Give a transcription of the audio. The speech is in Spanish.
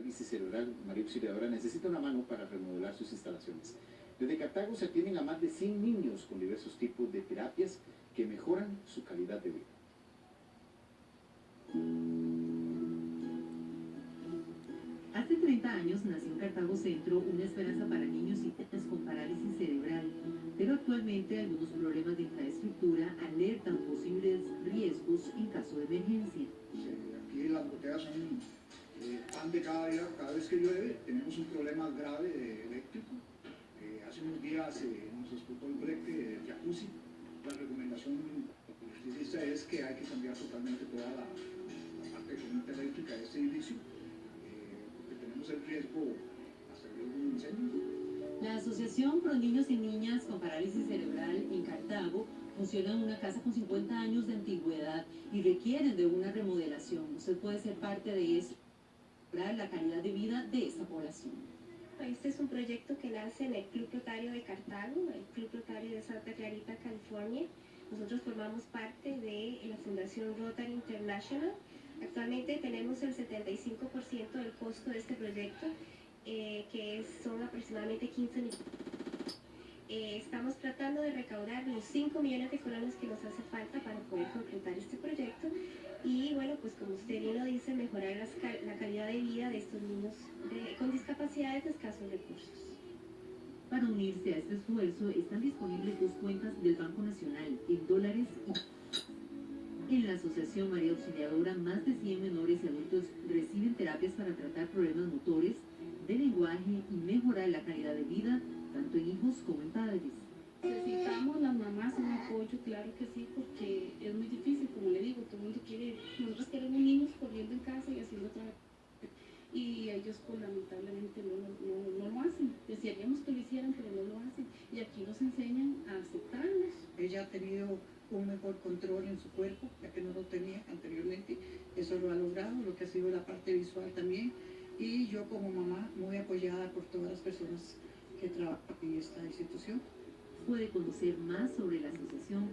parálisis cerebral, María Auxiliadora, necesita una mano para remodelar sus instalaciones. Desde Cartago se atienden a más de 100 niños con diversos tipos de terapias que mejoran su calidad de vida. Hace 30 años nació en Cartago Centro una esperanza para niños y niñas con parálisis cerebral, pero actualmente algunos problemas de infraestructura alertan posibles riesgos en caso de emergencia. Aquí las goteras son de cada día, cada vez que llueve tenemos un problema grave de eléctrico. Eh, hace unos días eh, nos explotó el breque de jacuzzi. La recomendación electricista es que hay que cambiar totalmente toda la, la parte de eléctrica de este edificio, eh, porque tenemos el riesgo hasta de un incendio. La Asociación Pro Niños y Niñas con Parálisis Cerebral en Cartago funciona en una casa con 50 años de antigüedad y requieren de una remodelación. Usted puede ser parte de eso, la calidad de vida de esta población. Este es un proyecto que nace en el Club Rotario de Cartago, el Club Rotario de Santa Clarita, California. Nosotros formamos parte de la Fundación Rotary International. Actualmente tenemos el 75% del costo de este proyecto, eh, que son aproximadamente 15 millones. Eh, estamos tratando de recaudar los 5 millones de colones que nos hace falta para poder concretar este proyecto pues como usted bien lo dice, mejorar las cal- la calidad de vida de estos niños de- con discapacidades de escasos recursos. Para unirse a este esfuerzo están disponibles dos cuentas del Banco Nacional en dólares y en la Asociación María Auxiliadora más de 100 menores y adultos reciben terapias para tratar problemas motores, de lenguaje y mejorar la calidad de vida tanto en hijos como en padres. Necesitamos las mamás un apoyo, claro que sí, porque es muy difícil, como le digo, todo el mundo quiere, nosotros queremos niños corriendo en casa y haciendo otra y ellos pues lamentablemente no, lo- no, no lo hacen. Desearíamos que lo hicieran, pero no lo hacen. Y aquí nos enseñan a aceptarlos. Ella ha tenido un mejor control en su cuerpo, ya que no lo tenía anteriormente. Eso lo ha logrado, lo que ha sido la parte visual también. Y yo como mamá, muy apoyada por todas las personas que trabajan en esta institución. Puede conocer más sobre la Asociación